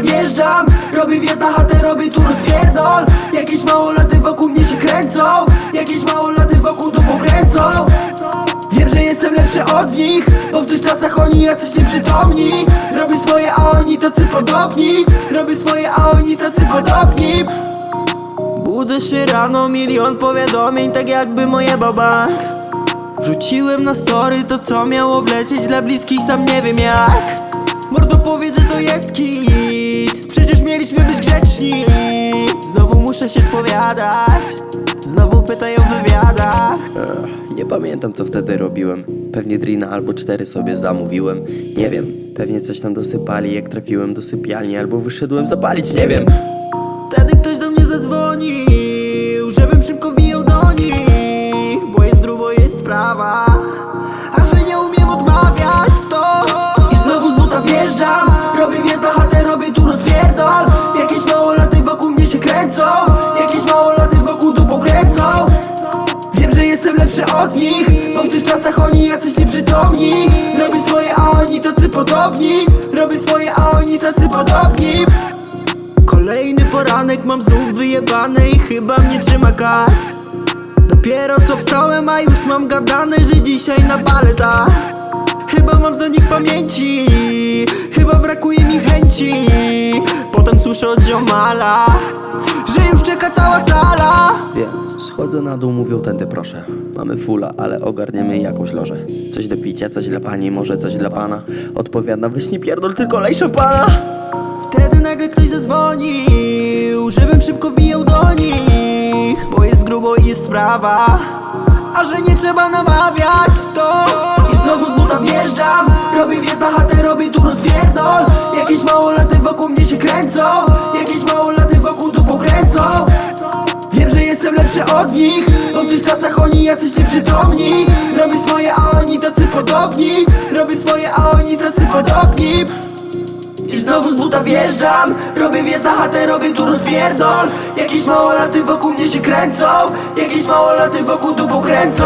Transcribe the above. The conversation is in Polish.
wjeżdżam Robię wjazd na chatę, robię tur spierdol Jakieś małolaty wokół mnie się kręcą Jakieś małolaty wokół to pokręcą. Wiem, że jestem lepszy od nich Bo w tych czasach oni jacyś nieprzytomni. Robię swoje, a oni tacy podobni. Robię swoje, a oni tacy podobni. Budzę się rano, milion powiadomień Tak jakby moje baba. Wrzuciłem na story to co miało wlecieć Dla bliskich sam nie wiem jak. Mordo powiedz, że to jest kij mieliśmy być grzeczni Znowu muszę się spowiadać Znowu pytają w wywiadach Ech, Nie pamiętam co wtedy robiłem. Pewnie drina albo cztery sobie zamówiłem. Nie wiem, pewnie coś tam dosypali jak trafiłem do sypialni albo wyszedłem zapalić, nie wiem. Wtedy ktoś do mnie zadzwonił lepszy od nich. Bo w tych czasach oni jacyś nieprzytomni. Robię swoje, a oni tacy podobni. Robię swoje, a oni tacy podobni. Kolejny poranek mam znów wyjebane i chyba mnie trzyma kat Dopiero co wstałem, a już mam gadane, że dzisiaj na baletach Chyba mam za nich pamięci, chyba brakuje mi chęci. Potem słyszę od ziomala, że już schodzę na dół, mówią tędy proszę. Mamy fula, ale ogarniemy jakąś lożę. Coś do picia, coś dla pani, może coś dla pana. Odpowiada, weź nie pierdol, tylko lej szampana. Wtedy nagle ktoś zadzwonił, żebym szybko wbijał do nich Bo jest grubo i jest sprawa, a że nie trzeba namawiać to I znowu z buta wjeżdżam, robię wjazd na chatę, robię tu rozpierdol Jakieś małolaty wokół mnie się kręcą, Tych czasach oni jacyś nieprzytomni Robię swoje, a oni tacy podobni. Robię swoje, a oni tacy podobni. I znowu z buta wjeżdżam. Robię wjazd na chatę, robię tu rozpierdol. Jakieś małolaty wokół mnie się kręcą. Jakieś małolaty wokół tu pokręcą